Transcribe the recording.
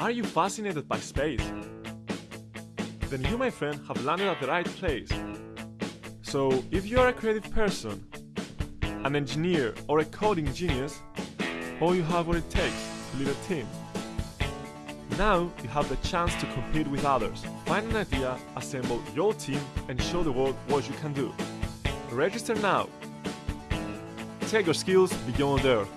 Are you fascinated by space? Then you, my friend, have landed at the right place. So, if you are a creative person, an engineer, or a coding genius, all you have what it takes to lead a team. Now you have the chance to compete with others. Find an idea, assemble your team, and show the world what you can do. Register now. Take your skills beyond Earth.